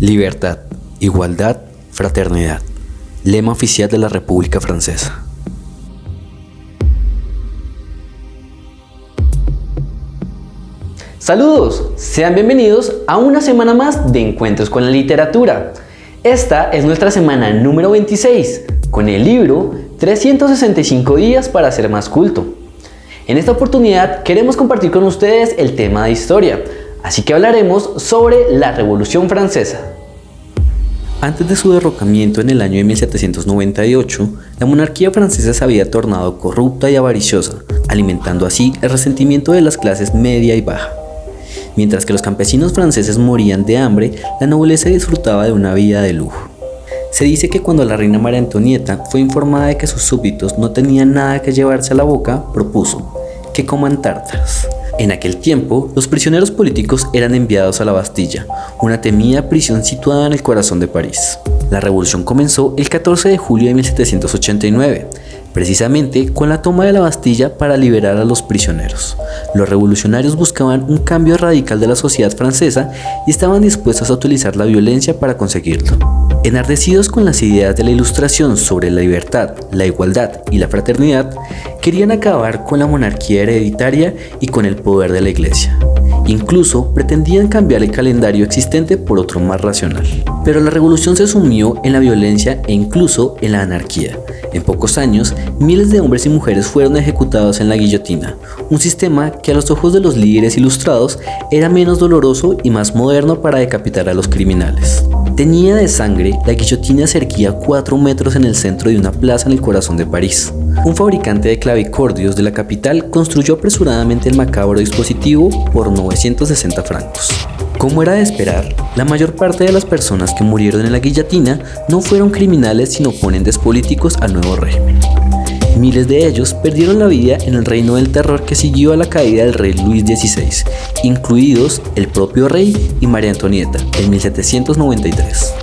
Libertad, igualdad, fraternidad. Lema oficial de la República Francesa. Saludos, sean bienvenidos a una semana más de Encuentros con la Literatura. Esta es nuestra semana número 26, con el libro 365 días para ser más culto. En esta oportunidad queremos compartir con ustedes el tema de historia, así que hablaremos sobre la Revolución Francesa. Antes de su derrocamiento en el año de 1798, la monarquía francesa se había tornado corrupta y avariciosa, alimentando así el resentimiento de las clases media y baja. Mientras que los campesinos franceses morían de hambre, la nobleza disfrutaba de una vida de lujo. Se dice que cuando la reina María Antonieta fue informada de que sus súbditos no tenían nada que llevarse a la boca, propuso que coman tártaras. En aquel tiempo, los prisioneros políticos eran enviados a la Bastilla, una temida prisión situada en el corazón de París. La revolución comenzó el 14 de julio de 1789, precisamente con la toma de la Bastilla para liberar a los prisioneros. Los revolucionarios buscaban un cambio radical de la sociedad francesa y estaban dispuestos a utilizar la violencia para conseguirlo. Enardecidos con las ideas de la ilustración sobre la libertad, la igualdad y la fraternidad, querían acabar con la monarquía hereditaria y con el poder de la iglesia. Incluso pretendían cambiar el calendario existente por otro más racional. Pero la revolución se sumió en la violencia e incluso en la anarquía. En pocos años, miles de hombres y mujeres fueron ejecutados en la guillotina, un sistema que a los ojos de los líderes ilustrados era menos doloroso y más moderno para decapitar a los criminales. Tenía de sangre, la guillotina se erguía 4 metros en el centro de una plaza en el corazón de París. Un fabricante de clavicordios de la capital construyó apresuradamente el macabro dispositivo por 960 francos. Como era de esperar, la mayor parte de las personas que murieron en la guillotina no fueron criminales sino oponentes políticos al nuevo régimen. Miles de ellos perdieron la vida en el reino del terror que siguió a la caída del rey Luis XVI, incluidos el propio rey y María Antonieta en 1793.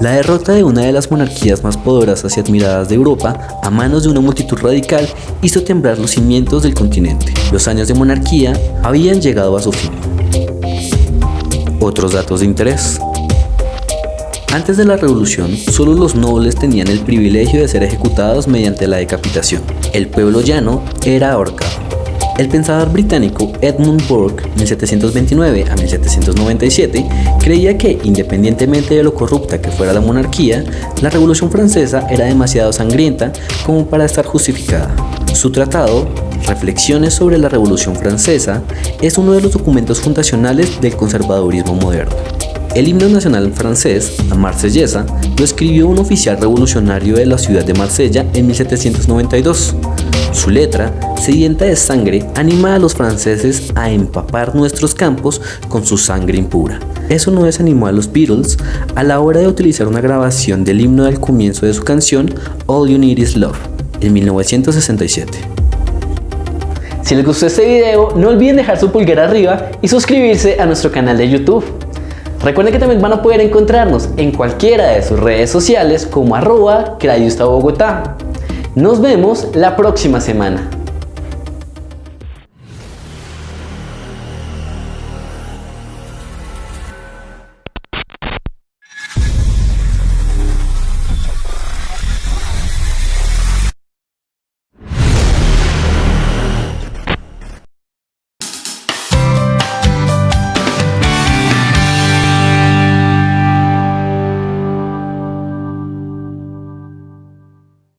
La derrota de una de las monarquías más poderosas y admiradas de Europa a manos de una multitud radical hizo temblar los cimientos del continente. Los años de monarquía habían llegado a su fin. Otros datos de interés. Antes de la revolución, solo los nobles tenían el privilegio de ser ejecutados mediante la decapitación. El pueblo llano era ahorcado. El pensador británico Edmund Burke, 1729 a 1797, creía que, independientemente de lo corrupta que fuera la monarquía, la Revolución Francesa era demasiado sangrienta como para estar justificada. Su tratado, Reflexiones sobre la Revolución Francesa, es uno de los documentos fundacionales del conservadurismo moderno. El himno nacional francés, la Marsellesa, lo escribió un oficial revolucionario de la ciudad de Marsella en 1792. Su letra, sedienta de sangre, anima a los franceses a empapar nuestros campos con su sangre impura. Eso no desanimó a los Beatles a la hora de utilizar una grabación del himno del comienzo de su canción All You Need Is Love, en 1967. Si les gustó este video, no olviden dejar su pulgar arriba y suscribirse a nuestro canal de YouTube. Recuerden que también van a poder encontrarnos en cualquiera de sus redes sociales como arroba Bogotá. Nos vemos la próxima semana.